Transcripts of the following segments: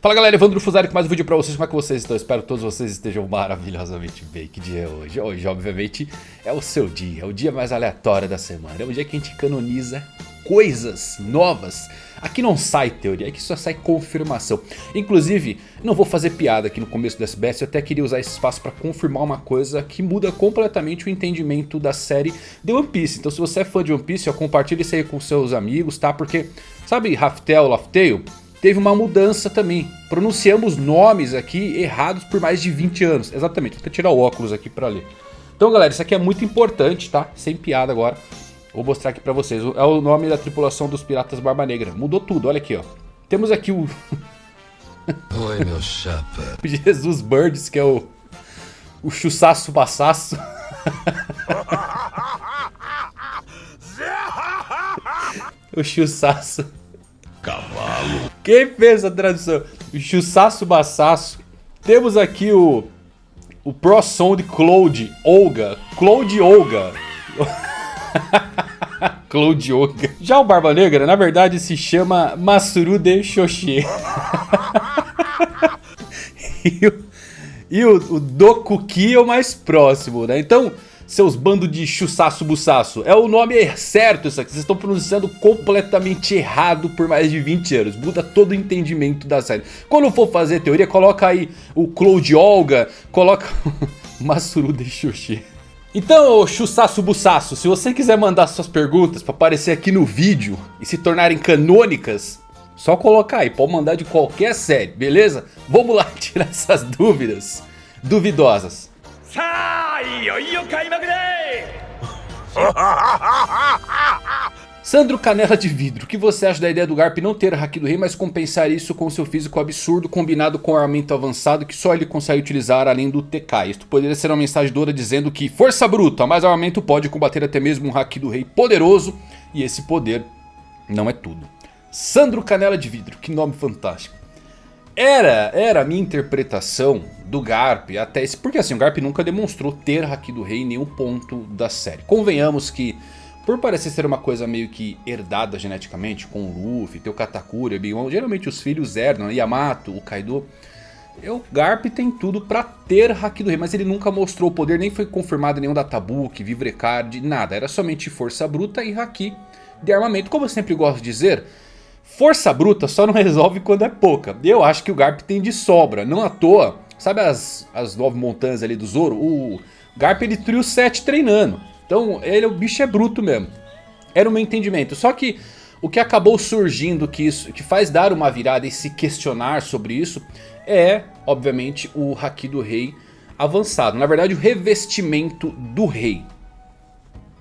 Fala galera, Evandro Fusari com mais um vídeo pra vocês, como é que vocês estão? Espero que todos vocês estejam maravilhosamente bem, que dia é hoje? Hoje obviamente é o seu dia, é o dia mais aleatório da semana, é o dia que a gente canoniza coisas novas Aqui não sai teoria, aqui só sai confirmação. Inclusive, não vou fazer piada aqui no começo do SBS, eu até queria usar esse espaço para confirmar uma coisa que muda completamente o entendimento da série de One Piece. Então se você é fã de One Piece, compartilhe isso aí com seus amigos, tá? Porque, sabe Raftel, Laftail? Teve uma mudança também. Pronunciamos nomes aqui errados por mais de 20 anos. Exatamente, vou até tirar o óculos aqui para ler. Então galera, isso aqui é muito importante, tá? Sem piada agora. Vou mostrar aqui pra vocês. É o nome da tripulação dos Piratas Barba Negra. Mudou tudo, olha aqui, ó. Temos aqui o... Oi, meu chapa. o Jesus Birds, que é o... O Chussaço Passaço. o Chussaço. Quem fez a tradução? Chussaço Bassaço. Temos aqui o... O Pro Sound Cloud Olga. Cloud Olga. Claude Yoga. Já o Barba Negra, na verdade, se chama Masuru de Xoxê. e o, e o, o Dokuki é o mais próximo, né? Então, seus bandos de chussaço buçaço. É o nome certo isso aqui. Vocês estão pronunciando completamente errado por mais de 20 anos. Muda todo o entendimento da série. Quando for fazer teoria, coloca aí o Claude Olga, coloca Masuru de Xoxê. Então, Chussaço Bussaço, se você quiser mandar suas perguntas para aparecer aqui no vídeo e se tornarem canônicas, só colocar aí, pode mandar de qualquer série, beleza? Vamos lá tirar essas dúvidas duvidosas. Sandro Canela de Vidro, o que você acha da ideia do Garp não ter Haki do Rei, mas compensar isso com seu físico absurdo combinado com armamento avançado que só ele consegue utilizar além do TK? Isto poderia ser uma mensagem Dora dizendo que força bruta, mais armamento pode combater até mesmo um Haki do Rei poderoso e esse poder não é tudo. Sandro Canela de Vidro, que nome fantástico. Era, era a minha interpretação do Garp até esse... Porque assim, o Garp nunca demonstrou ter Haki do Rei em nenhum ponto da série. Convenhamos que por parecer ser uma coisa meio que herdada geneticamente, com o Luffy, tem o Katakuri, o Big geralmente os filhos herdam, né? Yamato, o Kaido... O Garp tem tudo pra ter Haki do Rei, mas ele nunca mostrou o poder, nem foi confirmado nenhum Databook, Vivrecard, nada. Era somente força bruta e Haki de armamento. Como eu sempre gosto de dizer, força bruta só não resolve quando é pouca. Eu acho que o Garp tem de sobra, não à toa. Sabe as, as nove montanhas ali do Zoro? O Garp ele trio 7 treinando. Então ele, o bicho é bruto mesmo. Era o meu entendimento. Só que o que acabou surgindo que, isso, que faz dar uma virada e se questionar sobre isso é, obviamente, o Haki do Rei avançado. Na verdade, o revestimento do Rei.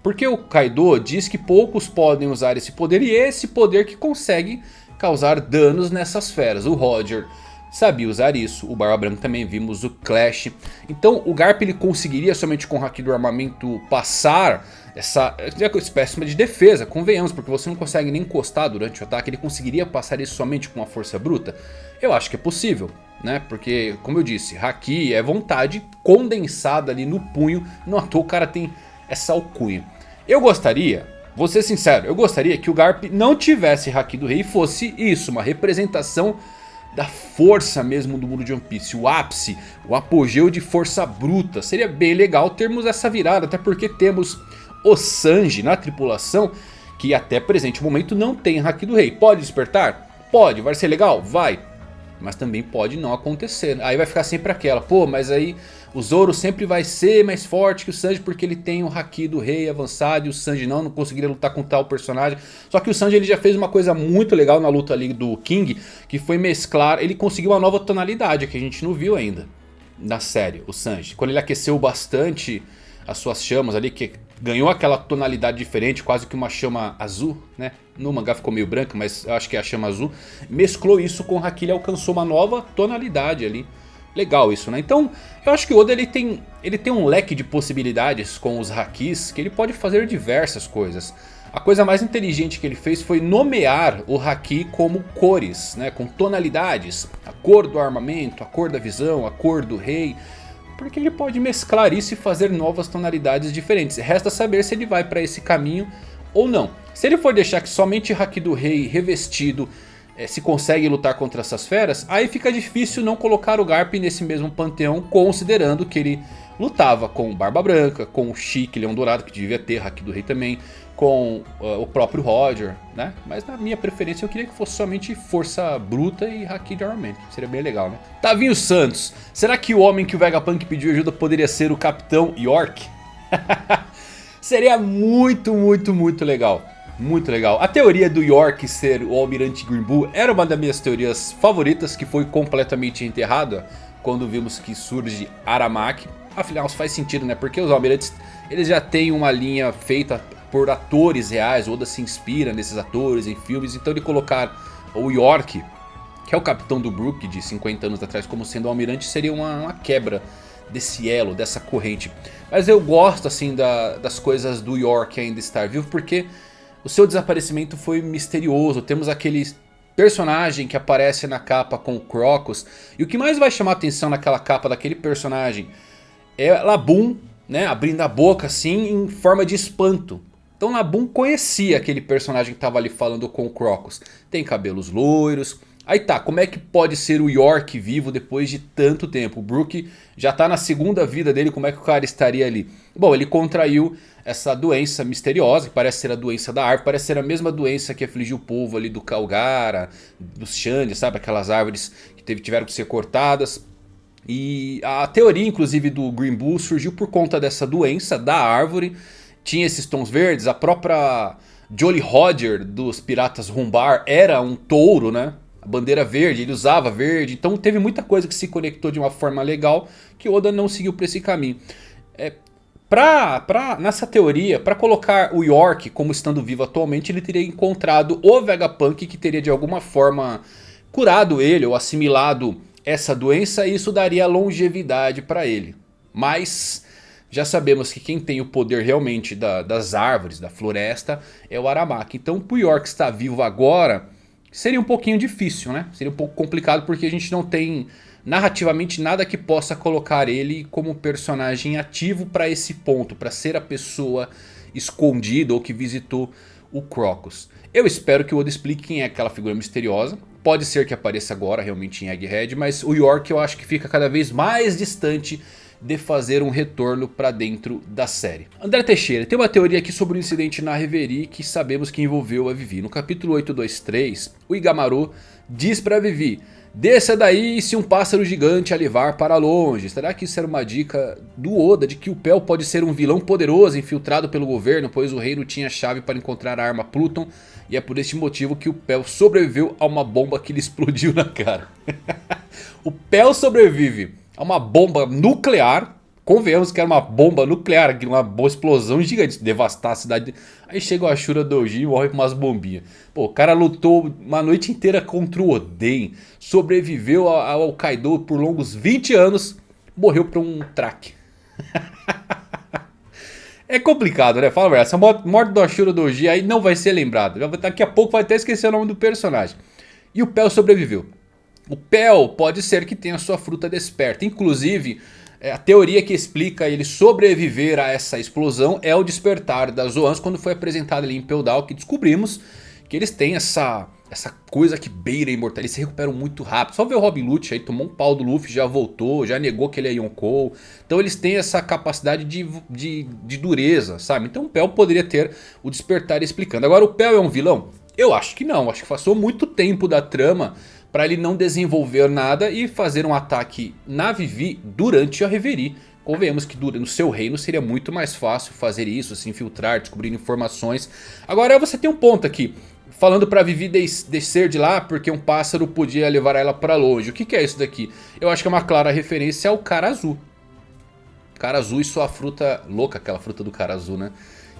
Porque o Kaido diz que poucos podem usar esse poder e é esse poder que consegue causar danos nessas feras. O Roger sabia usar isso. O Barba Branca também vimos o Clash. Então o Garp ele conseguiria somente com o Haki do Armamento passar essa espécie de defesa, convenhamos, porque você não consegue nem encostar durante o ataque. Ele conseguiria passar isso somente com a força bruta? Eu acho que é possível. Né? Porque, como eu disse, Haki é vontade condensada ali no punho. Não à toa o cara tem essa alcunha. Eu gostaria, vou ser sincero, eu gostaria que o Garp não tivesse Haki do Rei e fosse isso, uma representação da força mesmo do mundo de One Piece. O ápice, o apogeu de força bruta. Seria bem legal termos essa virada, até porque temos o Sanji na tripulação, que até presente momento não tem Haki do Rei. Pode despertar? Pode. Vai ser legal? Vai. Mas também pode não acontecer. Aí vai ficar sempre aquela, pô, mas aí o Zoro sempre vai ser mais forte que o Sanji porque ele tem o Haki do Rei avançado e o Sanji não, não conseguiria lutar com tal personagem. Só que o Sanji ele já fez uma coisa muito legal na luta ali do King, que foi mesclar, ele conseguiu uma nova tonalidade que a gente não viu ainda na série, o Sanji. Quando ele aqueceu bastante as suas chamas ali, que ganhou aquela tonalidade diferente, quase que uma chama azul, né? No mangá ficou meio branca, mas eu acho que é a chama azul. Mesclou isso com o Haki, ele alcançou uma nova tonalidade ali legal isso, né? Então, eu acho que o Oda ele tem, ele tem um leque de possibilidades com os Hakis que ele pode fazer diversas coisas. A coisa mais inteligente que ele fez foi nomear o Haki como cores, né? com tonalidades. A cor do armamento, a cor da visão, a cor do rei. Porque ele pode mesclar isso e fazer novas tonalidades diferentes. Resta saber se ele vai para esse caminho ou não. Se ele for deixar que somente Haki do rei revestido é, se consegue lutar contra essas feras, aí fica difícil não colocar o Garp nesse mesmo panteão, considerando que ele lutava com Barba Branca, com o Chique Leão Dourado, que devia ter Haki do Rei também, com uh, o próprio Roger, né? Mas na minha preferência eu queria que fosse somente força bruta e Haki de armamento, seria bem legal, né? Tavinho Santos, será que o homem que o Vegapunk pediu ajuda poderia ser o Capitão York? seria muito, muito, muito legal. Muito legal. A teoria do York ser o Almirante Green Bull era uma das minhas teorias favoritas, que foi completamente enterrada quando vimos que surge Aramaki. Afinal, faz sentido, né? Porque os Almirantes, eles já têm uma linha feita por atores reais. Oda se inspira nesses atores em filmes. Então ele colocar o York, que é o capitão do Brook de 50 anos atrás, como sendo o Almirante, seria uma, uma quebra desse elo, dessa corrente. Mas eu gosto assim da, das coisas do York ainda estar vivo, porque o seu desaparecimento foi misterioso. Temos aquele personagem que aparece na capa com o Crocus. E o que mais vai chamar atenção naquela capa daquele personagem é Labum, né, abrindo a boca assim em forma de espanto. Então Labum conhecia aquele personagem que estava ali falando com o Crocus. Tem cabelos loiros. Aí tá, como é que pode ser o York vivo depois de tanto tempo? O Brook já está na segunda vida dele, como é que o cara estaria ali? Bom, ele contraiu essa doença misteriosa, que parece ser a doença da árvore, parece ser a mesma doença que afligiu o povo ali do Calgara, dos Xande, sabe? Aquelas árvores que teve, tiveram que ser cortadas. E a teoria, inclusive, do Green Bull surgiu por conta dessa doença da árvore. Tinha esses tons verdes, a própria Jolly Roger dos Piratas Rumbar era um touro, né? A bandeira verde, ele usava verde. Então teve muita coisa que se conectou de uma forma legal que Oda não seguiu por esse caminho. É, Pra, pra, nessa teoria, para colocar o York como estando vivo atualmente, ele teria encontrado o Vegapunk que teria de alguma forma curado ele ou assimilado essa doença e isso daria longevidade para ele. Mas já sabemos que quem tem o poder realmente da, das árvores, da floresta, é o Aramaki. Então o York estar vivo agora seria um pouquinho difícil, né? Seria um pouco complicado porque a gente não tem narrativamente nada que possa colocar ele como personagem ativo para esse ponto, para ser a pessoa escondida ou que visitou o Crocus. Eu espero que o Oda explique quem é aquela figura misteriosa. Pode ser que apareça agora realmente em Egghead, mas o York eu acho que fica cada vez mais distante de fazer um retorno para dentro da série. André Teixeira, tem uma teoria aqui sobre o um incidente na Reverie que sabemos que envolveu a Vivi. No capítulo 823, o Igamaru diz para Vivi... Desça daí se um pássaro gigante a levar para longe. Será que isso era uma dica do Oda de que o Pel pode ser um vilão poderoso infiltrado pelo governo, pois o rei não tinha chave para encontrar a arma Pluton e é por este motivo que o Pel sobreviveu a uma bomba que lhe explodiu na cara. o Pel sobrevive a uma bomba nuclear Convenhamos que era uma bomba nuclear, uma boa explosão gigante, devastar a cidade. Aí chega o Ashura Doji e morre com umas bombinhas. Pô, o cara lutou uma noite inteira contra o Oden, sobreviveu ao Kaido por longos 20 anos, morreu por um track. é complicado, né? Fala verdade, essa morte do Ashura Doji aí não vai ser lembrada. Daqui a pouco vai até esquecer o nome do personagem. E o Pel sobreviveu. O Pel pode ser que tenha sua fruta desperta. Inclusive, é, a teoria que explica ele sobreviver a essa explosão é o despertar das Zoans quando foi apresentado ali em Peldal que descobrimos que eles têm essa, essa coisa que beira a imortalidade, eles se recuperam muito rápido. Só ver o Robin Lute aí, tomou um pau do Luffy, já voltou, já negou que ele é Yonkou. Então eles têm essa capacidade de, de, de dureza, sabe? Então o Pel poderia ter o despertar explicando. Agora o Pel é um vilão? Eu acho que não, acho que passou muito tempo da trama para ele não desenvolver nada e fazer um ataque na Vivi durante a Reverie. Convenhamos que no seu reino seria muito mais fácil fazer isso, se infiltrar, descobrir informações. Agora você tem um ponto aqui. Falando pra Vivi descer de lá porque um pássaro podia levar ela pra longe. O que, que é isso daqui? Eu acho que é uma clara referência ao cara azul. Cara azul e sua fruta louca, aquela fruta do cara azul, né?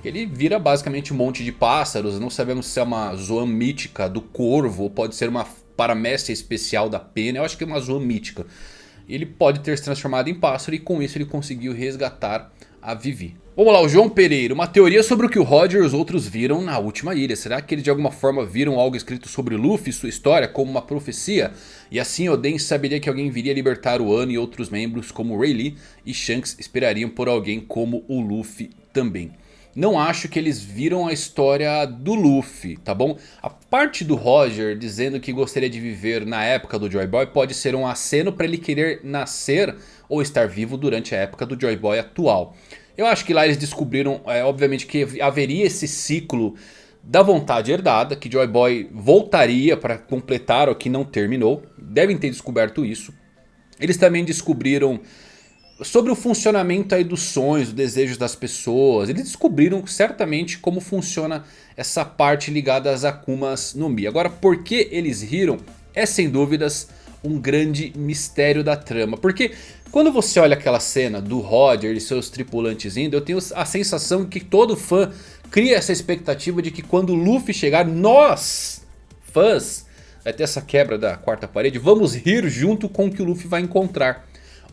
Ele vira basicamente um monte de pássaros. Não sabemos se é uma zoan mítica do corvo ou pode ser uma paramécia especial da pena. Eu acho que é uma zoa mítica. Ele pode ter se transformado em pássaro e com isso ele conseguiu resgatar a Vivi. Vamos lá, o João Pereira. Uma teoria sobre o que o Roger e os outros viram na última ilha. Será que eles de alguma forma viram algo escrito sobre Luffy e sua história como uma profecia? E assim Oden saberia que alguém viria libertar o Ano e outros membros como Rayleigh e Shanks esperariam por alguém como o Luffy também. Não acho que eles viram a história do Luffy, tá bom? A parte do Roger dizendo que gostaria de viver na época do Joy Boy pode ser um aceno para ele querer nascer ou estar vivo durante a época do Joy Boy atual. Eu acho que lá eles descobriram, é, obviamente, que haveria esse ciclo da vontade herdada, que Joy Boy voltaria para completar o que não terminou. Devem ter descoberto isso. Eles também descobriram sobre o funcionamento aí dos sonhos, dos desejos das pessoas. Eles descobriram certamente como funciona essa parte ligada às Akumas no Mi. Agora, por que eles riram é sem dúvidas um grande mistério da trama. Porque quando você olha aquela cena do Roger e seus tripulantes indo, eu tenho a sensação que todo fã cria essa expectativa de que quando o Luffy chegar, nós, fãs, vai ter essa quebra da quarta parede, vamos rir junto com o que o Luffy vai encontrar.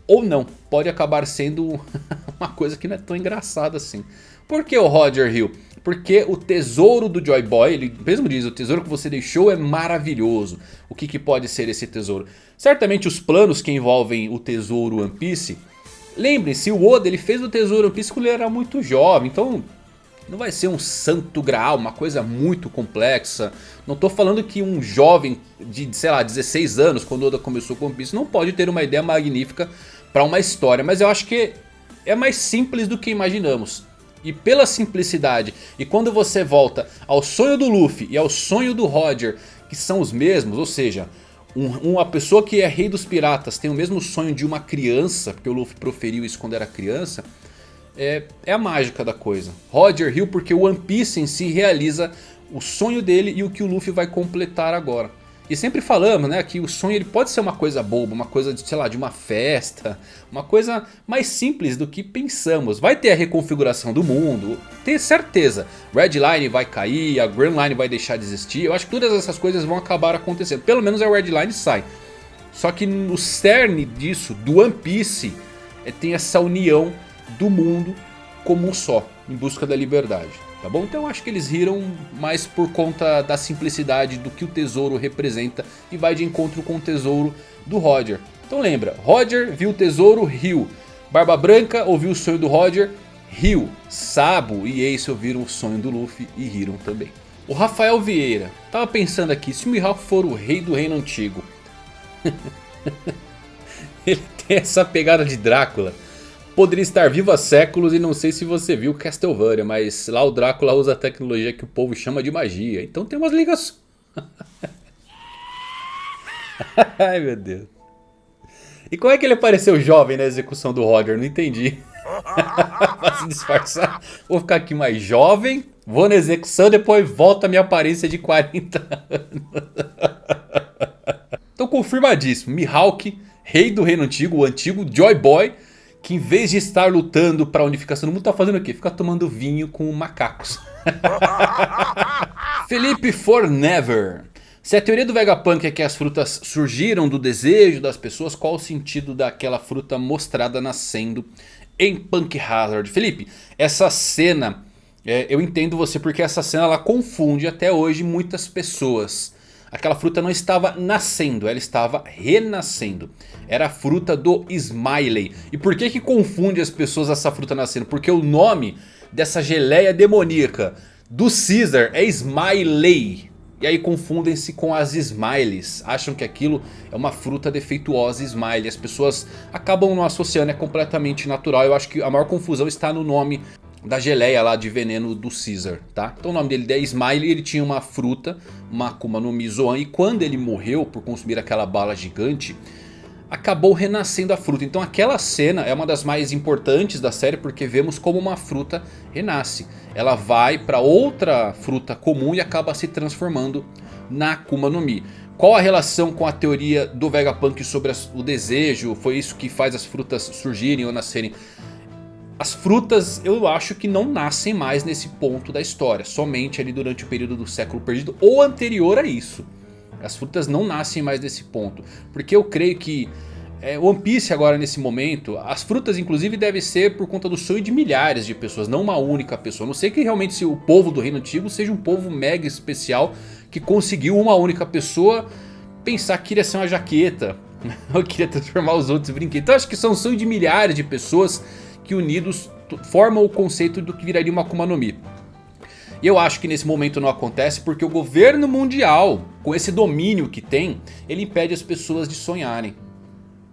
Ou não, pode acabar sendo uma coisa que não é tão engraçada assim. Por que o Roger Hill? Porque o tesouro do Joy Boy, ele mesmo diz, o tesouro que você deixou é maravilhoso. O que, que pode ser esse tesouro? Certamente os planos que envolvem o tesouro One Piece... Lembrem-se, o Oda ele fez o tesouro One Piece quando ele era muito jovem, então não vai ser um santo graal, uma coisa muito complexa. Não estou falando que um jovem de, sei lá, 16 anos, quando Oda começou com One Piece, não pode ter uma ideia magnífica para uma história. Mas eu acho que é mais simples do que imaginamos. E pela simplicidade, e quando você volta ao sonho do Luffy e ao sonho do Roger, que são os mesmos, ou seja, um, uma pessoa que é rei dos piratas tem o mesmo sonho de uma criança, porque o Luffy proferiu isso quando era criança, é, é a mágica da coisa. Roger Hill porque o One Piece em si realiza o sonho dele e o que o Luffy vai completar agora. E sempre falamos, né, que o sonho ele pode ser uma coisa boba, uma coisa, de, sei lá, de uma festa, uma coisa mais simples do que pensamos. Vai ter a reconfiguração do mundo, tenho certeza. Red Line vai cair, a Grand Line vai deixar de existir, eu acho que todas essas coisas vão acabar acontecendo. Pelo menos a Red Line sai. Só que no cerne disso, do One Piece, é, tem essa união do mundo como um só, em busca da liberdade tá bom? Então acho que eles riram mais por conta da simplicidade do que o tesouro representa e vai de encontro com o tesouro do Roger. Então lembra, Roger viu o tesouro, riu. Barba Branca ouviu o sonho do Roger, riu. Sabo e Ace ouviram o sonho do Luffy e riram também. O Rafael Vieira, tava pensando aqui, se o Mihawk for o rei do reino antigo... Ele tem essa pegada de Drácula poderia estar vivo há séculos e não sei se você viu Castlevania, mas lá o Drácula usa a tecnologia que o povo chama de magia. Então tem umas ligações. Ai meu Deus. E como é que ele apareceu jovem na execução do Roger? Não entendi. se disfarçar. Vou ficar aqui mais jovem, vou na execução, depois volta a minha aparência de 40 anos. então confirmadíssimo. Mihawk, rei do reino antigo, o antigo Joy Boy que em vez de estar lutando para a unificação do mundo, tá fazendo o quê? Fica tomando vinho com macacos. Felipe For Never. Se a teoria do Vegapunk é que as frutas surgiram do desejo das pessoas, qual o sentido daquela fruta mostrada nascendo em Punk Hazard? Felipe, essa cena, é, eu entendo você porque essa cena ela confunde até hoje muitas pessoas. Aquela fruta não estava nascendo, ela estava renascendo. Era a fruta do Smiley. E por que que confunde as pessoas essa fruta nascendo? Porque o nome dessa geleia demoníaca do Caesar é Smiley. E aí confundem-se com as Smileys. Acham que aquilo é uma fruta defeituosa Smiley. As pessoas acabam não associando, é completamente natural. Eu acho que a maior confusão está no nome da geleia lá de veneno do Caesar, tá? Então o nome dele é Smiley, ele tinha uma fruta, uma Akuma no Mi Zoan, e quando ele morreu por consumir aquela bala gigante, acabou renascendo a fruta. Então aquela cena é uma das mais importantes da série porque vemos como uma fruta renasce. Ela vai para outra fruta comum e acaba se transformando na Akuma no Mi. Qual a relação com a teoria do Vegapunk sobre o desejo? Foi isso que faz as frutas surgirem ou nascerem? As frutas eu acho que não nascem mais nesse ponto da história. Somente ali durante o período do século perdido ou anterior a isso. As frutas não nascem mais nesse ponto. Porque eu creio que é, One Piece agora nesse momento, as frutas inclusive devem ser por conta do sonho de milhares de pessoas, não uma única pessoa. Não sei que realmente se o povo do Reino Antigo seja um povo mega especial que conseguiu uma única pessoa pensar que iria ser uma jaqueta. Ou queria transformar os outros em brinquedos. Então acho que são um sonho de milhares de pessoas que unidos formam o conceito do que viraria uma Akuma no Mi. E eu acho que nesse momento não acontece porque o governo mundial, com esse domínio que tem, ele impede as pessoas de sonharem.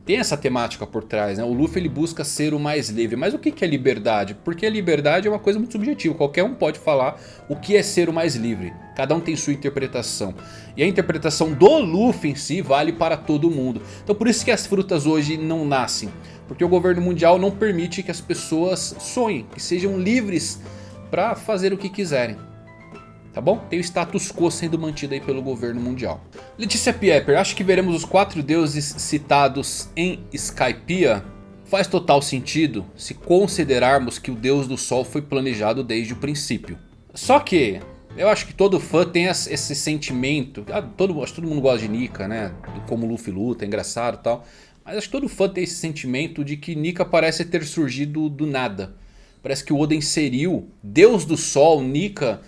Tem essa temática por trás, né? O Luffy ele busca ser o mais livre. Mas o que é liberdade? Porque a liberdade é uma coisa muito subjetiva. Qualquer um pode falar o que é ser o mais livre. Cada um tem sua interpretação. E a interpretação do Luffy em si vale para todo mundo. Então por isso que as frutas hoje não nascem. Porque o governo mundial não permite que as pessoas sonhem. Que sejam livres para fazer o que quiserem. Tá bom? Tem o status quo sendo mantido aí pelo governo mundial. Letícia Pieper, acho que veremos os quatro deuses citados em Skypiea? Faz total sentido se considerarmos que o deus do sol foi planejado desde o princípio. Só que eu acho que todo fã tem esse sentimento. Ah, todo, acho que todo mundo gosta de Nika, né? Como Luffy luta, é engraçado e tal. Mas acho que todo fã tem esse sentimento de que Nika parece ter surgido do nada. Parece que o Oda inseriu Deus do Sol, Nika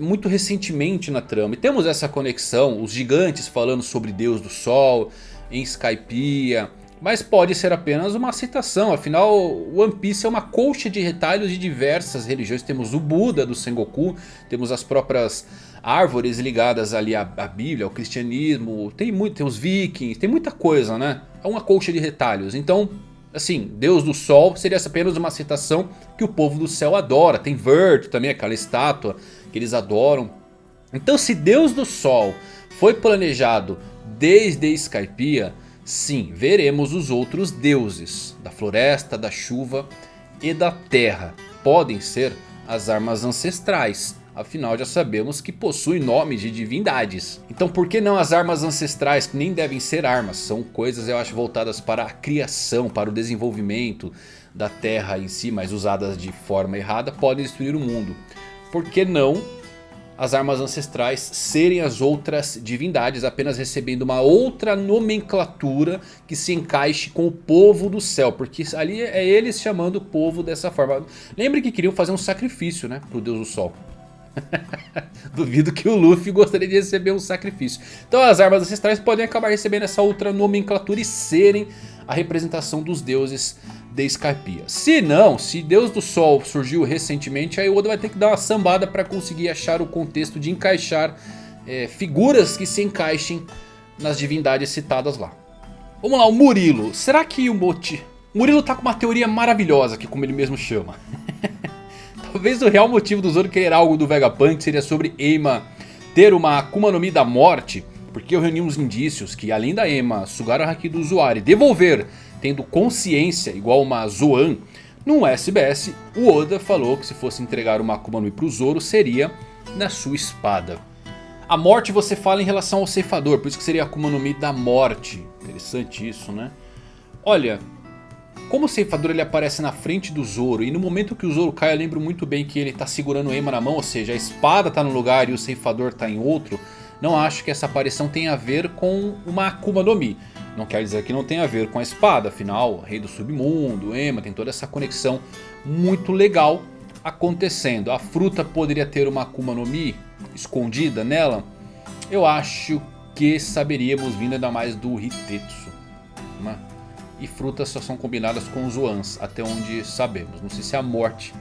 muito recentemente na trama. E temos essa conexão, os gigantes falando sobre Deus do Sol, em Skypiea. Mas pode ser apenas uma citação, afinal One Piece é uma colcha de retalhos de diversas religiões. Temos o Buda do Sengoku, temos as próprias árvores ligadas ali à, à Bíblia, ao cristianismo, tem, muito, tem os vikings, tem muita coisa né. É uma colcha de retalhos, então Assim, Deus do Sol seria apenas uma citação que o povo do céu adora. Tem Vert também, aquela estátua que eles adoram. Então se Deus do Sol foi planejado desde Skypiea, sim, veremos os outros deuses da floresta, da chuva e da terra. Podem ser as armas ancestrais. Afinal já sabemos que possui nomes de divindades. Então por que não as armas ancestrais que nem devem ser armas? São coisas eu acho voltadas para a criação, para o desenvolvimento da terra em si. Mas usadas de forma errada podem destruir o mundo. Por que não as armas ancestrais serem as outras divindades, apenas recebendo uma outra nomenclatura que se encaixe com o povo do céu, porque ali é eles chamando o povo dessa forma. Lembre que queriam fazer um sacrifício né, para o deus do sol. Duvido que o Luffy gostaria de receber um sacrifício. Então as armas ancestrais podem acabar recebendo essa outra nomenclatura e serem a representação dos deuses de Skypiea. Se não, se Deus do Sol surgiu recentemente, aí o Oda vai ter que dar uma sambada para conseguir achar o contexto de encaixar é, figuras que se encaixem nas divindades citadas lá. Vamos lá, o Murilo. Será que o Moti... Murilo tá com uma teoria maravilhosa aqui, como ele mesmo chama. Talvez o real motivo do Zoro querer algo do Vegapunk seria sobre Eima ter uma Akuma no Mi da morte. Porque eu reuni uns indícios que além da Ema sugar o Haki do usuário e devolver tendo consciência igual uma Zoan. No SBS o Oda falou que se fosse entregar uma Akuma no pro Zoro seria na sua espada. A morte você fala em relação ao ceifador, por isso que seria a Akuma no Mi da morte. Interessante isso né. Olha, como o ceifador ele aparece na frente do Zoro e no momento que o Zoro cai eu lembro muito bem que ele está segurando o Ema na mão, ou seja, a espada está num lugar e o ceifador está em outro. Não acho que essa aparição tenha a ver com uma Akuma no Mi. Não quer dizer que não tenha a ver com a espada, afinal, Rei do Submundo, Ema, tem toda essa conexão muito legal acontecendo. A fruta poderia ter uma Akuma no Mi escondida nela? Eu acho que saberíamos vindo ainda mais do Hitetsu. Né? e frutas só são combinadas com Zoans, até onde sabemos. Não sei se é a morte.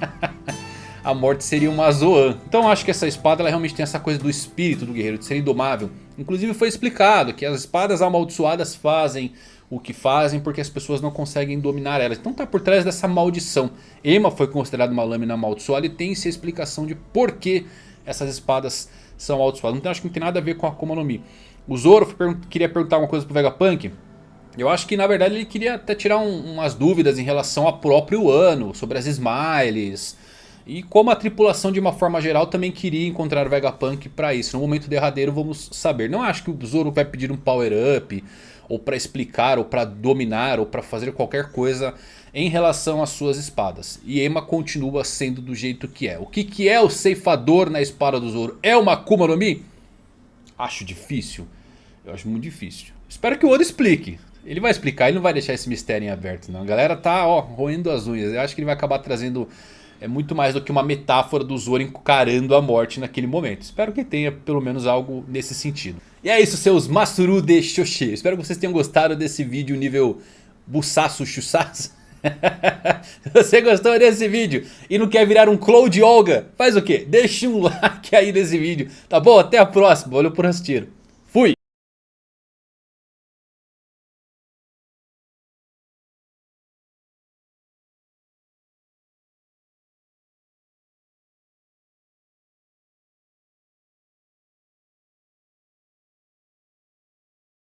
a morte seria uma Zoan. Então acho que essa espada ela realmente tem essa coisa do espírito do guerreiro, de ser indomável. Inclusive foi explicado que as espadas amaldiçoadas fazem o que fazem porque as pessoas não conseguem dominar elas. Então tá por trás dessa maldição. Ema foi considerada uma lâmina amaldiçoada e tem-se a explicação de por que essas espadas são amaldiçoadas. Então acho que não tem nada a ver com a Akuma no Mi. O Zoro queria perguntar uma coisa pro Vegapunk. Eu acho que na verdade ele queria até tirar um, umas dúvidas em relação ao próprio ano, sobre as Smiles. E como a tripulação de uma forma geral também queria encontrar Vegapunk para isso. No momento derradeiro vamos saber. Não acho que o Zoro vai pedir um power up, ou para explicar, ou para dominar, ou para fazer qualquer coisa em relação às suas espadas. E Ema continua sendo do jeito que é. O que, que é o ceifador na espada do Zoro? É uma Akuma no Mi? Acho difícil. Eu acho muito difícil. Espero que o Oda explique. Ele vai explicar, ele não vai deixar esse mistério em aberto não. A galera tá ó, roendo as unhas. Eu acho que ele vai acabar trazendo é muito mais do que uma metáfora do Zoro encarando a morte naquele momento. Espero que tenha pelo menos algo nesse sentido. E é isso seus Masuru de Xoxi. Espero que vocês tenham gostado desse vídeo nível Bussaço Chussaço. Se você gostou desse vídeo e não quer virar um Cloud Olga, faz o quê? Deixa um like aí nesse vídeo, tá bom? Até a próxima, valeu por assistir.